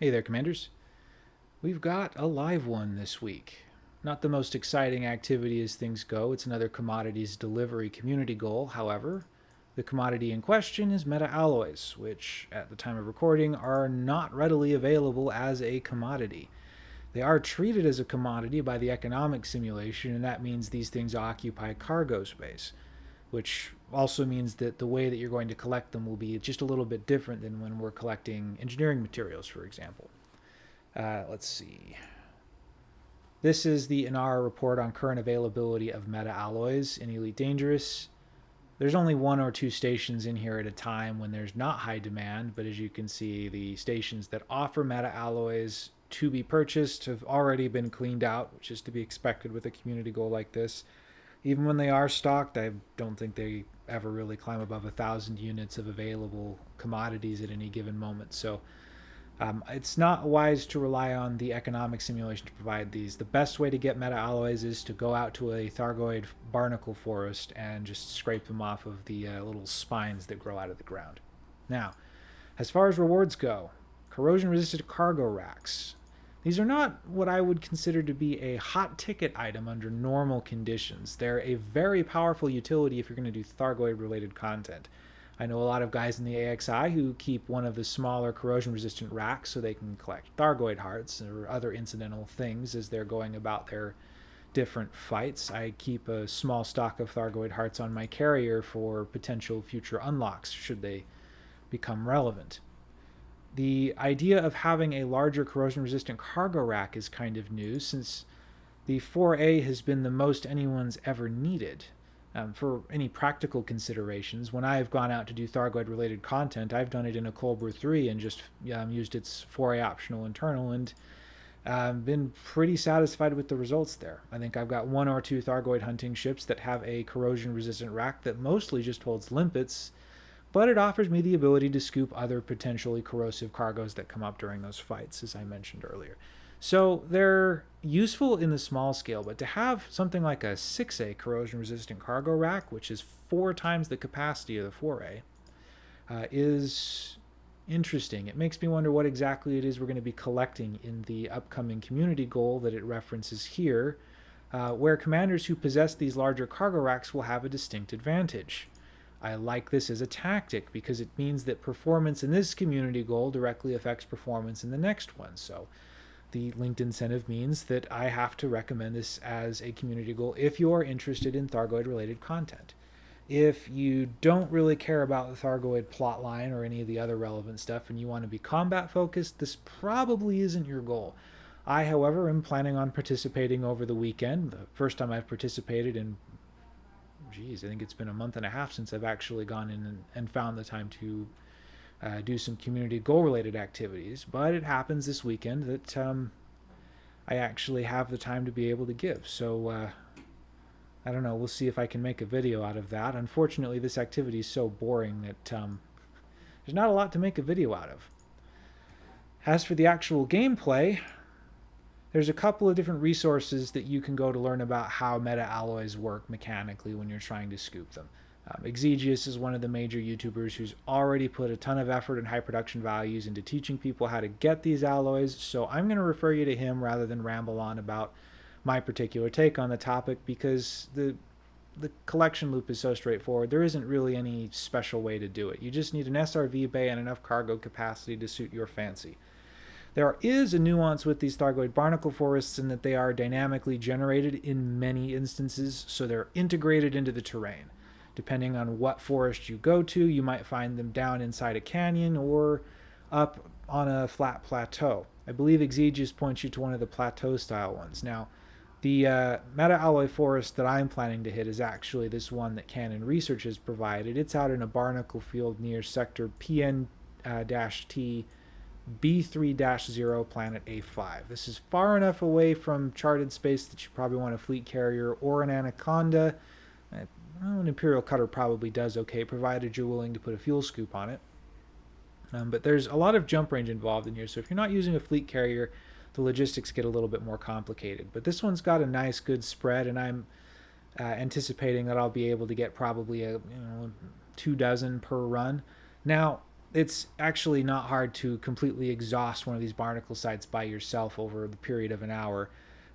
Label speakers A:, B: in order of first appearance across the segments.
A: Hey there, Commanders. We've got a live one this week. Not the most exciting activity as things go. It's another commodities delivery community goal. However, the commodity in question is meta alloys, which at the time of recording are not readily available as a commodity. They are treated as a commodity by the economic simulation, and that means these things occupy cargo space, which also means that the way that you're going to collect them will be just a little bit different than when we're collecting engineering materials, for example. Uh, let's see. This is the Inara report on current availability of meta alloys in Elite Dangerous. There's only one or two stations in here at a time when there's not high demand, but as you can see, the stations that offer meta alloys to be purchased have already been cleaned out, which is to be expected with a community goal like this. Even when they are stocked, I don't think they ever really climb above a thousand units of available commodities at any given moment. So um, it's not wise to rely on the economic simulation to provide these. The best way to get meta alloys is to go out to a Thargoid barnacle forest and just scrape them off of the uh, little spines that grow out of the ground. Now, as far as rewards go, corrosion resistant cargo racks. These are not what I would consider to be a hot ticket item under normal conditions. They're a very powerful utility if you're going to do Thargoid related content. I know a lot of guys in the AXI who keep one of the smaller corrosion resistant racks so they can collect Thargoid hearts or other incidental things as they're going about their different fights. I keep a small stock of Thargoid hearts on my carrier for potential future unlocks should they become relevant the idea of having a larger corrosion resistant cargo rack is kind of new since the 4A has been the most anyone's ever needed. Um, for any practical considerations, when I've gone out to do Thargoid related content, I've done it in a Cobra 3 and just um, used its 4A optional internal and um, been pretty satisfied with the results there. I think I've got one or two Thargoid hunting ships that have a corrosion resistant rack that mostly just holds limpets but it offers me the ability to scoop other potentially corrosive cargoes that come up during those fights, as I mentioned earlier. So they're useful in the small scale, but to have something like a 6A corrosion resistant cargo rack, which is four times the capacity of the 4A, uh, is interesting. It makes me wonder what exactly it is we're going to be collecting in the upcoming community goal that it references here, uh, where commanders who possess these larger cargo racks will have a distinct advantage. I like this as a tactic because it means that performance in this community goal directly affects performance in the next one. So the linked incentive means that I have to recommend this as a community goal if you're interested in Thargoid related content. If you don't really care about the Thargoid plotline or any of the other relevant stuff and you want to be combat focused, this probably isn't your goal. I, however, am planning on participating over the weekend. The first time I've participated in geez, I think it's been a month and a half since I've actually gone in and, and found the time to uh, do some community goal related activities. But it happens this weekend that um, I actually have the time to be able to give. So uh, I don't know. We'll see if I can make a video out of that. Unfortunately, this activity is so boring that um, there's not a lot to make a video out of. As for the actual gameplay, there's a couple of different resources that you can go to learn about how meta alloys work mechanically when you're trying to scoop them. Um, Exigeous is one of the major YouTubers who's already put a ton of effort and high production values into teaching people how to get these alloys, so I'm going to refer you to him rather than ramble on about my particular take on the topic because the the collection loop is so straightforward. There isn't really any special way to do it. You just need an SRV bay and enough cargo capacity to suit your fancy. There is a nuance with these Thargoid barnacle forests in that they are dynamically generated in many instances, so they're integrated into the terrain. Depending on what forest you go to, you might find them down inside a canyon or up on a flat plateau. I believe Exigeous points you to one of the plateau style ones. Now, the uh, meta alloy forest that I'm planning to hit is actually this one that Canonn Research has provided. It's out in a barnacle field near sector PN-T uh, B3-0 planet A5. This is far enough away from charted space that you probably want a fleet carrier or an Anaconda. Uh, well, an Imperial Cutter probably does okay, provided you're willing to put a fuel scoop on it. Um, but there's a lot of jump range involved in here, so if you're not using a fleet carrier, the logistics get a little bit more complicated. But this one's got a nice, good spread, and I'm uh, anticipating that I'll be able to get probably a you know two dozen per run. Now, it's actually not hard to completely exhaust one of these barnacle sites by yourself over the period of an hour.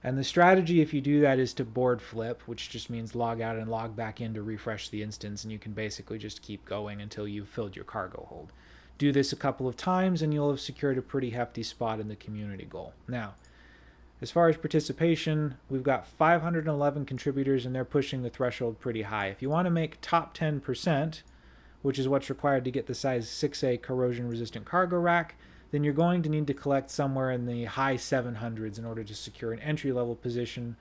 A: And the strategy, if you do that, is to board flip, which just means log out and log back in to refresh the instance, and you can basically just keep going until you've filled your cargo hold. Do this a couple of times, and you'll have secured a pretty hefty spot in the community goal. Now, as far as participation, we've got 511 contributors, and they're pushing the threshold pretty high. If you want to make top 10%, which is what's required to get the size 6A corrosion resistant cargo rack, then you're going to need to collect somewhere in the high 700s in order to secure an entry level position.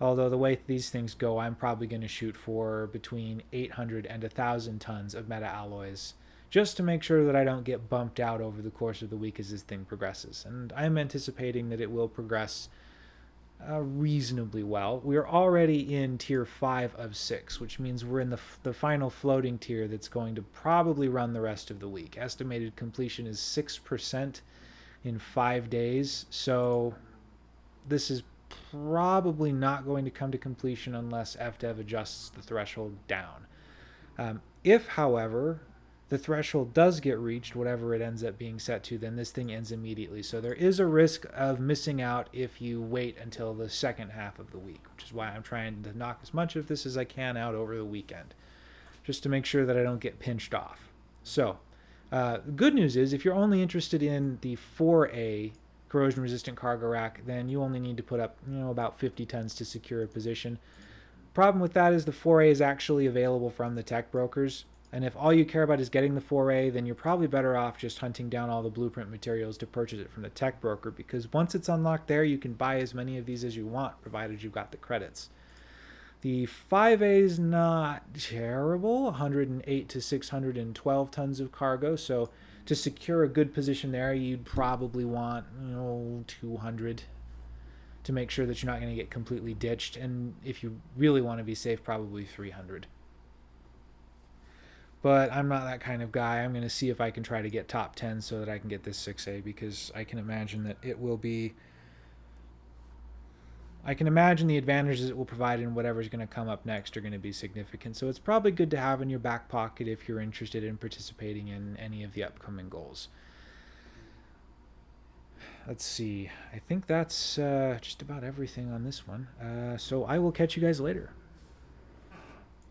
A: Although the way these things go, I'm probably going to shoot for between 800 and 1,000 tons of meta alloys just to make sure that I don't get bumped out over the course of the week as this thing progresses. And I'm anticipating that it will progress uh, reasonably well. We're already in tier 5 of 6, which means we're in the, the final floating tier that's going to probably run the rest of the week. Estimated completion is 6% in 5 days, so this is probably not going to come to completion unless FDev adjusts the threshold down. Um, if, however, the threshold does get reached, whatever it ends up being set to, then this thing ends immediately. So there is a risk of missing out if you wait until the second half of the week, which is why I'm trying to knock as much of this as I can out over the weekend, just to make sure that I don't get pinched off. So, uh, the good news is if you're only interested in the 4A corrosion resistant cargo rack, then you only need to put up, you know, about 50 tons to secure a position. Problem with that is the 4A is actually available from the tech brokers. And if all you care about is getting the 4A, then you're probably better off just hunting down all the blueprint materials to purchase it from the tech broker because once it's unlocked there, you can buy as many of these as you want, provided you've got the credits. The 5A is not terrible, 108 to 612 tons of cargo. So to secure a good position there, you'd probably want, you know, 200 to make sure that you're not going to get completely ditched. And if you really want to be safe, probably 300 but I'm not that kind of guy. I'm going to see if I can try to get top 10 so that I can get this 6A because I can imagine that it will be. I can imagine the advantages it will provide in whatever's going to come up next are going to be significant. So it's probably good to have in your back pocket if you're interested in participating in any of the upcoming goals. Let's see. I think that's uh, just about everything on this one. Uh, so I will catch you guys later.